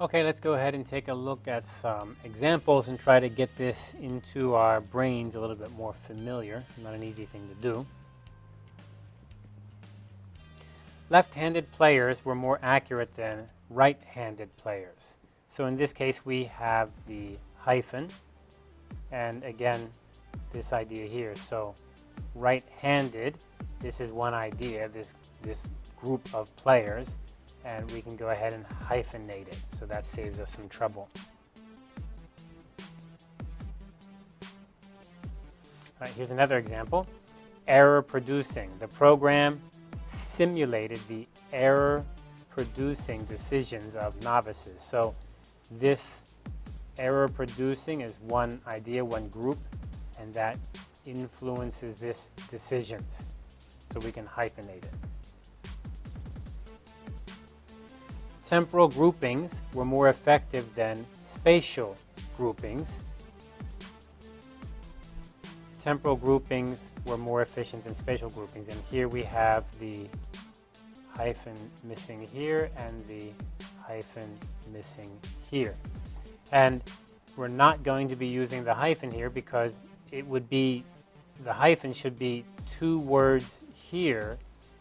Okay, let's go ahead and take a look at some examples and try to get this into our brains a little bit more familiar. Not an easy thing to do. Left-handed players were more accurate than right-handed players. So in this case, we have the hyphen, and again, this idea here. So right-handed, this is one idea, this, this group of players, and we can go ahead and hyphenate it. So that saves us some trouble. All right, here's another example. Error producing. The program simulated the error producing decisions of novices. So this error producing is one idea, one group, and that influences this decisions. So we can hyphenate it. Temporal groupings were more effective than spatial groupings. Temporal groupings were more efficient than spatial groupings. And here we have the hyphen missing here and the hyphen missing here. And we're not going to be using the hyphen here because it would be, the hyphen should be two words here,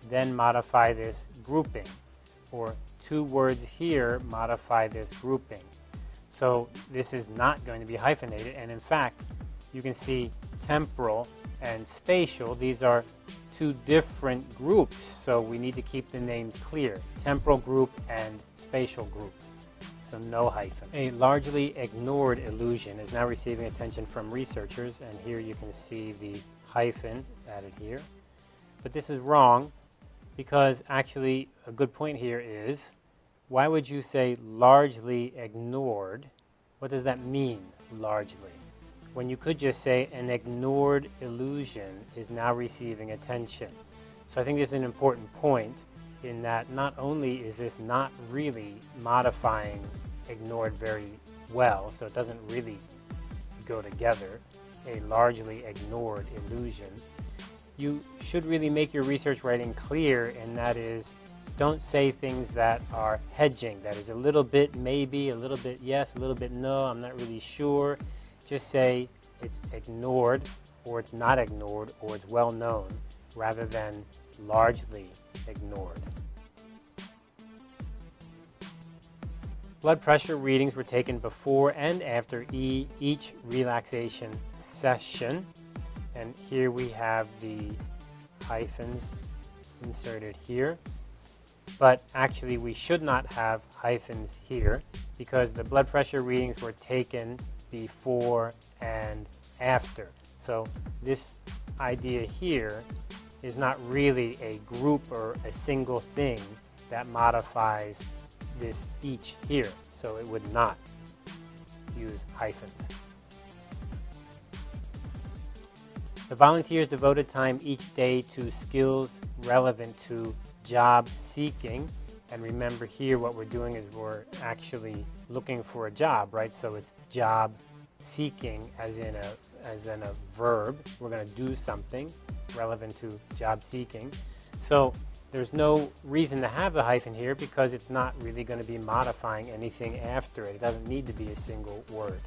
then modify this grouping. Or two words here modify this grouping. So this is not going to be hyphenated. And in fact, you can see temporal and spatial. These are two different groups. So we need to keep the names clear. Temporal group and spatial group. So no hyphen. A largely ignored illusion is now receiving attention from researchers. And here you can see the hyphen added here. But this is wrong because actually a good point here is why would you say largely ignored? What does that mean, largely? When you could just say an ignored illusion is now receiving attention. So I think this is an important point in that not only is this not really modifying ignored very well, so it doesn't really go together, a largely ignored illusion, you should really make your research writing clear, and that is don't say things that are hedging. That is a little bit maybe, a little bit yes, a little bit no, I'm not really sure. Just say it's ignored, or it's not ignored, or it's well known, rather than largely ignored. Blood pressure readings were taken before and after e each relaxation session. And here we have the hyphens inserted here. But actually we should not have hyphens here because the blood pressure readings were taken before and after. So this idea here is not really a group or a single thing that modifies this each here. So it would not use hyphens. The volunteers devoted time each day to skills relevant to job seeking. And remember here what we're doing is we're actually looking for a job, right? So it's job seeking as in a, as in a verb. We're going to do something relevant to job seeking. So there's no reason to have the hyphen here because it's not really going to be modifying anything after it. It doesn't need to be a single word.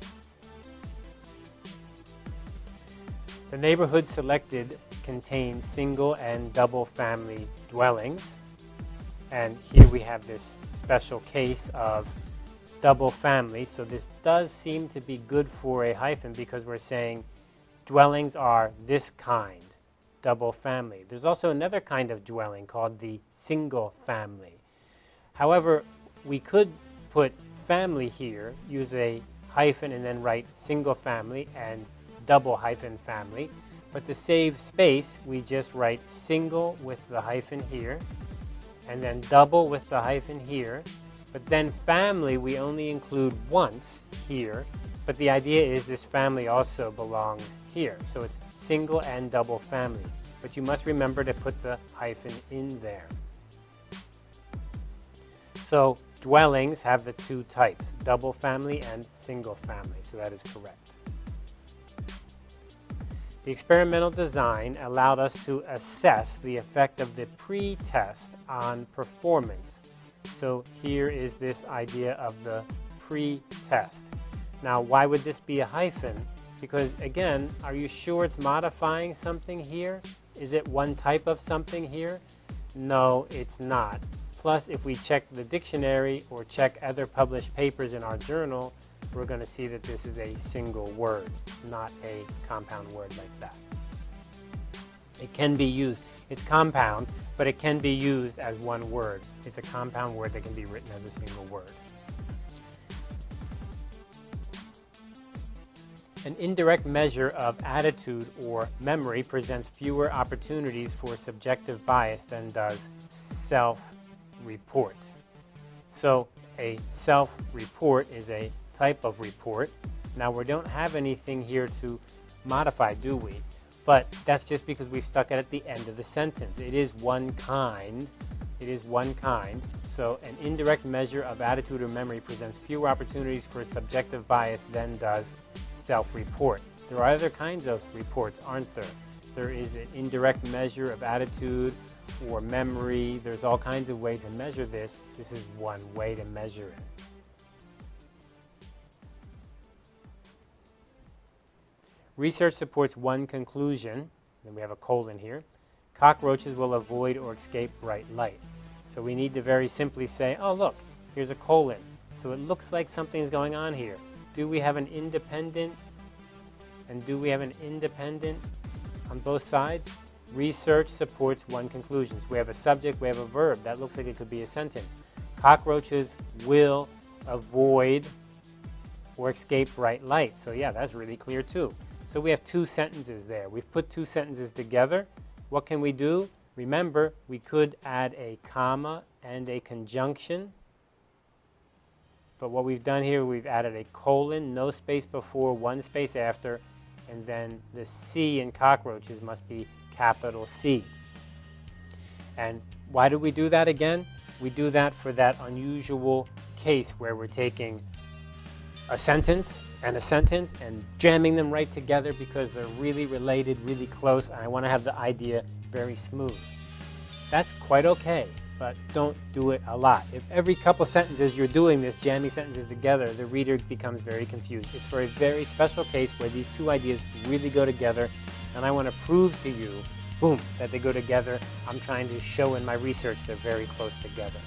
The neighborhood selected contain single and double family dwellings. And here we have this special case of double family. So this does seem to be good for a hyphen because we're saying dwellings are this kind, double family. There's also another kind of dwelling called the single family. However, we could put family here, use a hyphen and then write single family and double hyphen family. But to save space, we just write single with the hyphen here, and then double with the hyphen here. But then family, we only include once here, but the idea is this family also belongs here. So it's single and double family. But you must remember to put the hyphen in there. So dwellings have the two types, double family and single family. So that is correct. The experimental design allowed us to assess the effect of the pre-test on performance. So here is this idea of the pre-test. Now, why would this be a hyphen? Because again, are you sure it's modifying something here? Is it one type of something here? No, it's not. Plus, if we check the dictionary or check other published papers in our journal, we're going to see that this is a single word, not a compound word like that. It can be used, it's compound, but it can be used as one word. It's a compound word that can be written as a single word. An indirect measure of attitude or memory presents fewer opportunities for subjective bias than does self-report. So a self-report is a type of report. Now we don't have anything here to modify, do we? But that's just because we've stuck it at the end of the sentence. It is one kind. It is one kind. So an indirect measure of attitude or memory presents fewer opportunities for subjective bias than does self-report. There are other kinds of reports, aren't there? There is an indirect measure of attitude or memory. There's all kinds of ways to measure this. This is one way to measure it. Research supports one conclusion, then we have a colon here, cockroaches will avoid or escape bright light. So we need to very simply say, oh look, here's a colon. So it looks like something's going on here. Do we have an independent and do we have an independent on both sides? Research supports one conclusion. We have a subject, we have a verb. That looks like it could be a sentence. Cockroaches will avoid or escape bright light. So yeah, that's really clear too. So we have two sentences there. We've put two sentences together. What can we do? Remember, we could add a comma and a conjunction. But what we've done here, we've added a colon, no space before, one space after, and then the C in cockroaches must be capital C. And why do we do that again? We do that for that unusual case where we're taking a sentence and a sentence and jamming them right together because they're really related, really close, and I want to have the idea very smooth. That's quite okay, but don't do it a lot. If every couple sentences you're doing this, jamming sentences together, the reader becomes very confused. It's for a very special case where these two ideas really go together, and I want to prove to you, boom, that they go together. I'm trying to show in my research they're very close together.